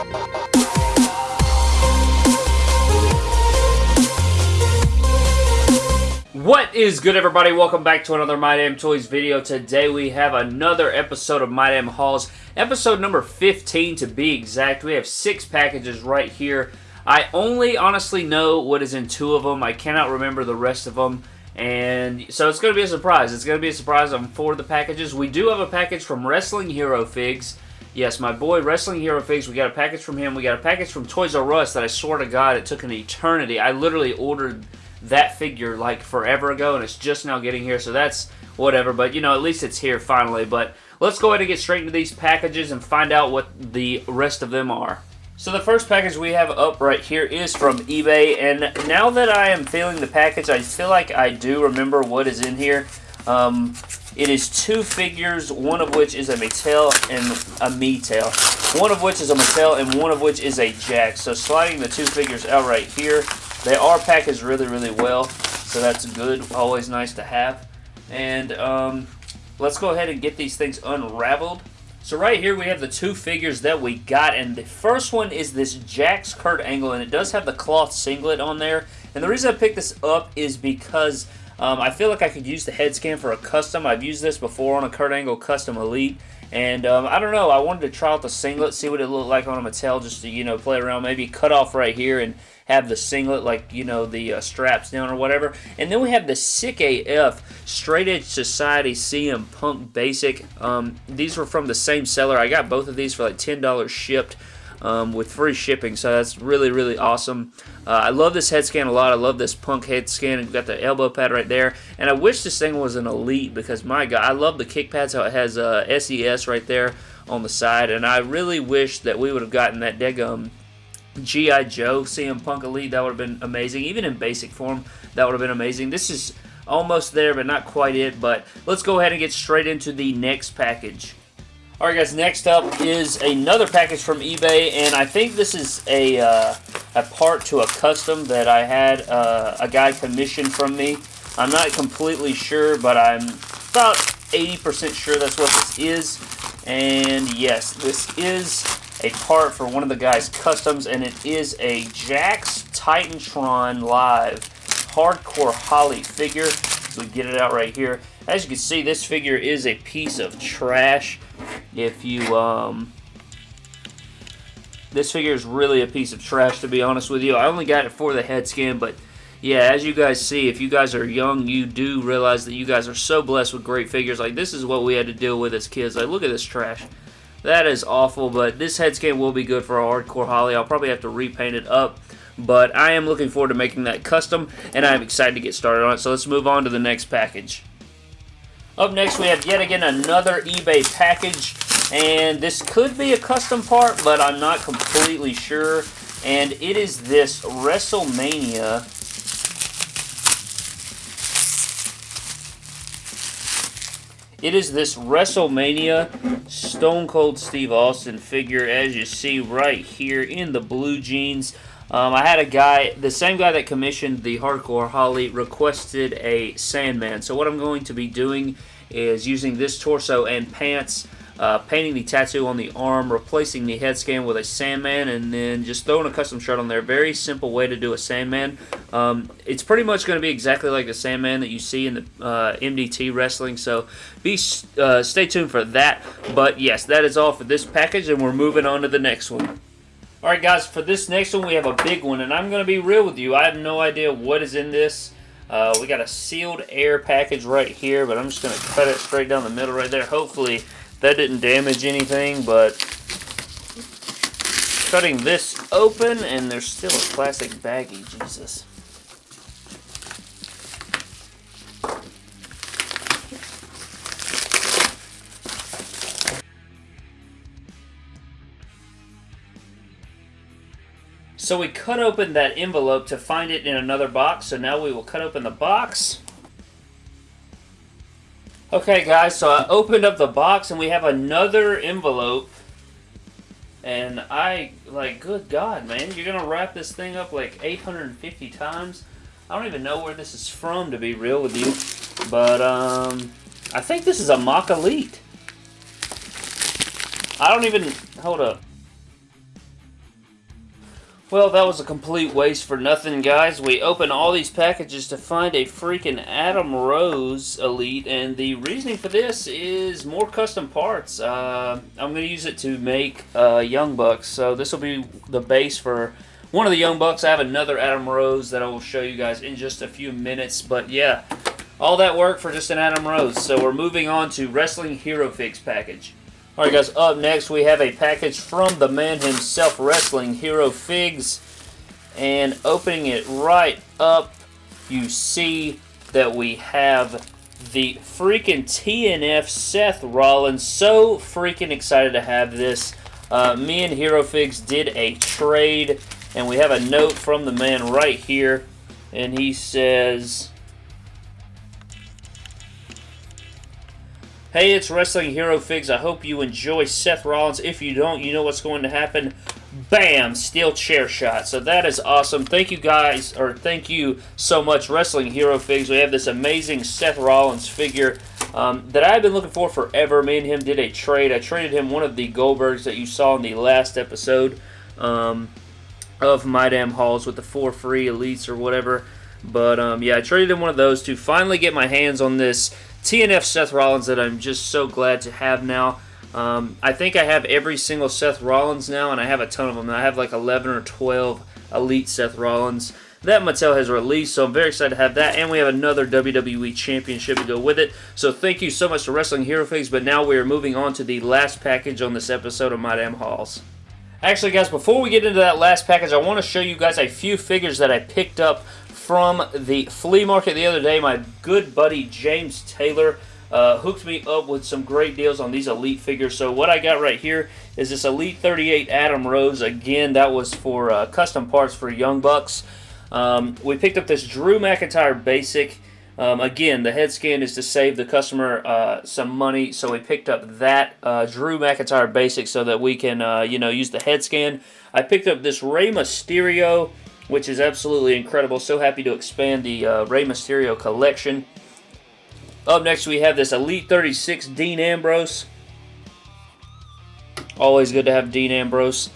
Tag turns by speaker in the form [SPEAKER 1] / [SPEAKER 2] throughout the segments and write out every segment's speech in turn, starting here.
[SPEAKER 1] What is good everybody? Welcome back to another My Damn Toys video. Today we have another episode of My Damn Hauls. Episode number 15 to be exact. We have six packages right here. I only honestly know what is in two of them. I cannot remember the rest of them. And so it's going to be a surprise. It's going to be a surprise on four of the packages. We do have a package from Wrestling Hero Figs. Yes, my boy Wrestling Hero Figs. We got a package from him. We got a package from Toys R Us that I swear to God it took an eternity. I literally ordered that figure like forever ago and it's just now getting here so that's whatever but you know at least it's here finally but let's go ahead and get straight into these packages and find out what the rest of them are so the first package we have up right here is from eBay and now that I am feeling the package I feel like I do remember what is in here um, it is two figures, one of which is a Mattel and a Mattel. One of which is a Mattel and one of which is a Jack. So sliding the two figures out right here, they are packaged really, really well, so that's good. Always nice to have. And um, let's go ahead and get these things unraveled. So right here we have the two figures that we got, and the first one is this Jakks Kurt Angle, and it does have the cloth singlet on there. And the reason I picked this up is because um, I feel like I could use the head scan for a custom. I've used this before on a Kurt Angle Custom Elite, and um, I don't know, I wanted to try out the singlet, see what it looked like on a Mattel, just to, you know, play around, maybe cut off right here and have the singlet, like, you know, the uh, straps down or whatever. And then we have the Sick AF Straight Edge Society CM Punk Basic. Um, these were from the same seller. I got both of these for like $10 shipped. Um, with free shipping, so that's really, really awesome. Uh, I love this head scan a lot. I love this punk head scan. We've got the elbow pad right there, and I wish this thing was an Elite because, my God, I love the kick pads, how it has uh, SES right there on the side, and I really wish that we would have gotten that Degum G.I. Joe CM Punk Elite, that would have been amazing. Even in basic form, that would have been amazing. This is almost there, but not quite it. But let's go ahead and get straight into the next package. Alright guys, next up is another package from eBay, and I think this is a, uh, a part to a custom that I had uh, a guy commissioned from me. I'm not completely sure, but I'm about 80% sure that's what this is. And yes, this is a part for one of the guy's customs, and it is a Jakks Titantron Live Hardcore Holly figure. We get it out right here. As you can see, this figure is a piece of trash. If you, um... This figure is really a piece of trash, to be honest with you. I only got it for the head scan, but yeah, as you guys see, if you guys are young, you do realize that you guys are so blessed with great figures. Like, this is what we had to deal with as kids. Like, look at this trash. That is awful, but this head scan will be good for our hardcore Holly. I'll probably have to repaint it up, but I am looking forward to making that custom, and I'm excited to get started on it. So let's move on to the next package. Up next, we have yet again another eBay package, and this could be a custom part, but I'm not completely sure. And it is this WrestleMania It is this WrestleMania Stone Cold Steve Austin figure, as you see right here in the blue jeans. Um, I had a guy, the same guy that commissioned the Hardcore Holly, requested a Sandman. So what I'm going to be doing is using this torso and pants uh, painting the tattoo on the arm, replacing the head scan with a Sandman, and then just throwing a custom shirt on there. Very simple way to do a Sandman. Um, it's pretty much going to be exactly like the Sandman that you see in the uh, MDT wrestling, so be uh, stay tuned for that. But yes, that is all for this package, and we're moving on to the next one. Alright guys, for this next one we have a big one, and I'm going to be real with you. I have no idea what is in this. Uh, we got a sealed air package right here, but I'm just going to cut it straight down the middle right there. Hopefully that didn't damage anything, but cutting this open, and there's still a plastic baggie. Jesus. So we cut open that envelope to find it in another box, so now we will cut open the box. Okay, guys, so I opened up the box and we have another envelope. And I, like, good God, man, you're going to wrap this thing up like 850 times? I don't even know where this is from, to be real with you. But, um, I think this is a Mock Elite. I don't even, hold up. Well, that was a complete waste for nothing, guys. We opened all these packages to find a freaking Adam Rose Elite, and the reasoning for this is more custom parts. Uh, I'm going to use it to make uh, Young Bucks, so this will be the base for one of the Young Bucks. I have another Adam Rose that I will show you guys in just a few minutes, but yeah, all that work for just an Adam Rose. So we're moving on to Wrestling Hero Figs package. Alright guys, up next we have a package from the man himself, Wrestling Hero Figs. And opening it right up, you see that we have the freaking TNF Seth Rollins. So freaking excited to have this. Uh, me and Hero Figs did a trade, and we have a note from the man right here. And he says, Hey, it's Wrestling Hero Figs. I hope you enjoy Seth Rollins. If you don't, you know what's going to happen. Bam! Steel chair shot. So that is awesome. Thank you guys, or thank you so much, Wrestling Hero Figs. We have this amazing Seth Rollins figure um, that I've been looking for forever. Me and him did a trade. I traded him one of the Goldbergs that you saw in the last episode um, of My Damn Hauls with the four free elites or whatever. But um, yeah, I traded him one of those to finally get my hands on this TNF Seth Rollins that I'm just so glad to have now. Um, I think I have every single Seth Rollins now, and I have a ton of them. I have like 11 or 12 Elite Seth Rollins that Mattel has released, so I'm very excited to have that. And we have another WWE Championship to go with it. So thank you so much to Wrestling Hero Figs, but now we are moving on to the last package on this episode of My Damn Hauls. Actually, guys, before we get into that last package, I want to show you guys a few figures that I picked up from the flea market the other day. My good buddy James Taylor uh, hooked me up with some great deals on these Elite figures. So what I got right here is this Elite 38 Adam Rose. Again, that was for uh, custom parts for Young Bucks. Um, we picked up this Drew McIntyre Basic. Um, again, the head scan is to save the customer uh, some money, so we picked up that uh, Drew McIntyre Basic so that we can, uh, you know, use the head scan. I picked up this Rey Mysterio which is absolutely incredible. So happy to expand the uh, Rey Mysterio collection. Up next, we have this Elite 36 Dean Ambrose. Always good to have Dean Ambrose.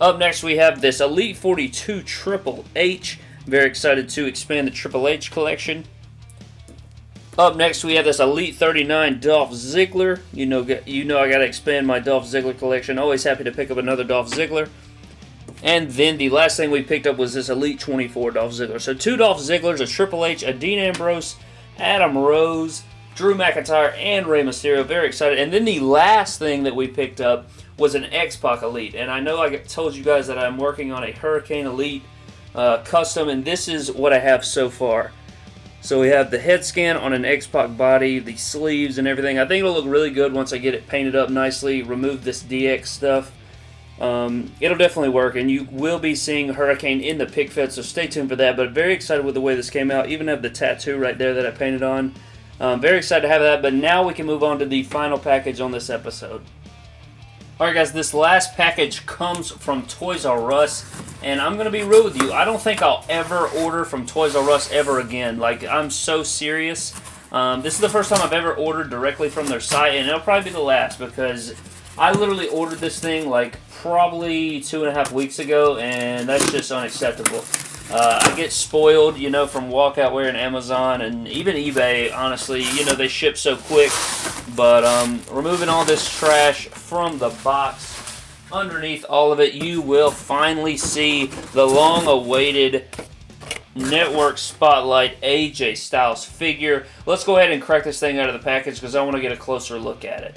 [SPEAKER 1] Up next, we have this Elite 42 Triple H. Very excited to expand the Triple H collection. Up next, we have this Elite 39 Dolph Ziggler. You know, you know I got to expand my Dolph Ziggler collection. Always happy to pick up another Dolph Ziggler. And then the last thing we picked up was this Elite 24 Dolph Ziggler. So two Dolph Zigglers, a Triple H, a Dean Ambrose, Adam Rose, Drew McIntyre, and Rey Mysterio. Very excited. And then the last thing that we picked up was an X-Pac Elite. And I know I told you guys that I'm working on a Hurricane Elite uh, custom, and this is what I have so far. So we have the head scan on an X-Pac body, the sleeves and everything. I think it'll look really good once I get it painted up nicely, remove this DX stuff. Um, it'll definitely work, and you will be seeing Hurricane in the pick fed, so stay tuned for that. But very excited with the way this came out. Even have the tattoo right there that I painted on. Um, very excited to have that, but now we can move on to the final package on this episode. Alright guys, this last package comes from Toys R Us, and I'm going to be real with you. I don't think I'll ever order from Toys R Us ever again. Like, I'm so serious. Um, this is the first time I've ever ordered directly from their site, and it'll probably be the last because I literally ordered this thing like probably two and a half weeks ago, and that's just unacceptable. Uh, I get spoiled, you know, from Walkoutware and Amazon and even eBay, honestly. You know, they ship so quick. But um, removing all this trash from the box, underneath all of it, you will finally see the long-awaited Network Spotlight AJ Styles figure. Let's go ahead and crack this thing out of the package because I want to get a closer look at it.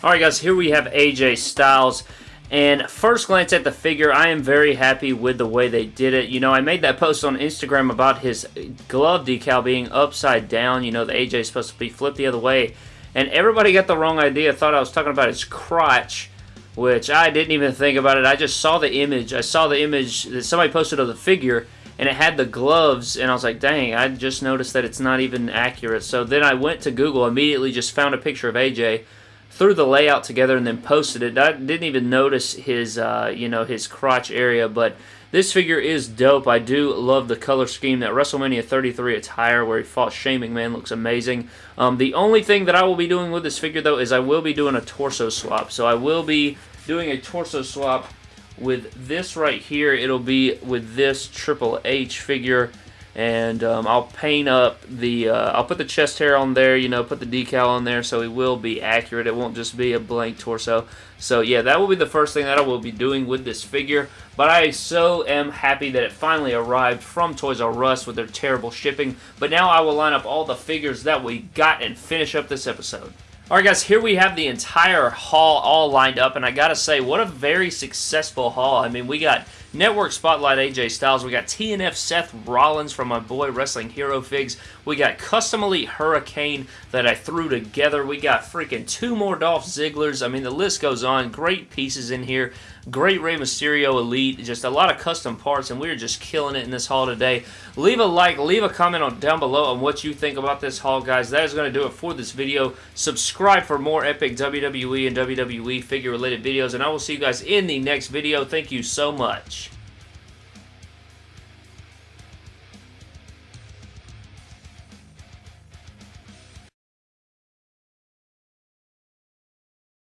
[SPEAKER 1] Alright guys, here we have AJ Styles. And first glance at the figure, I am very happy with the way they did it. You know, I made that post on Instagram about his glove decal being upside down. You know, the AJ is supposed to be flipped the other way. And everybody got the wrong idea, thought I was talking about his crotch, which I didn't even think about it. I just saw the image. I saw the image that somebody posted of the figure, and it had the gloves, and I was like, dang, I just noticed that it's not even accurate. So then I went to Google, immediately just found a picture of AJ, threw the layout together and then posted it. I didn't even notice his, uh, you know, his crotch area, but this figure is dope. I do love the color scheme. That WrestleMania 33 attire where he fought Shane McMahon looks amazing. Um, the only thing that I will be doing with this figure, though, is I will be doing a torso swap. So I will be doing a torso swap with this right here, it'll be with this Triple H figure and um, I'll paint up the uh, I'll put the chest hair on there you know put the decal on there so it will be accurate. It won't just be a blank torso. So yeah that will be the first thing that I will be doing with this figure. But I so am happy that it finally arrived from Toys R Us with their terrible shipping. But now I will line up all the figures that we got and finish up this episode Alright guys, here we have the entire haul all lined up, and I gotta say, what a very successful haul. I mean, we got Network Spotlight AJ Styles, we got TNF Seth Rollins from my boy Wrestling Hero Figs, we got Custom Elite Hurricane that I threw together, we got freaking two more Dolph Zigglers, I mean, the list goes on, great pieces in here, great Rey Mysterio Elite, just a lot of custom parts, and we are just killing it in this haul today. Leave a like, leave a comment on down below on what you think about this haul, guys. That is going to do it for this video. Subscribe for more epic WWE and WWE figure-related videos, and I will see you guys in the next video. Thank you so much.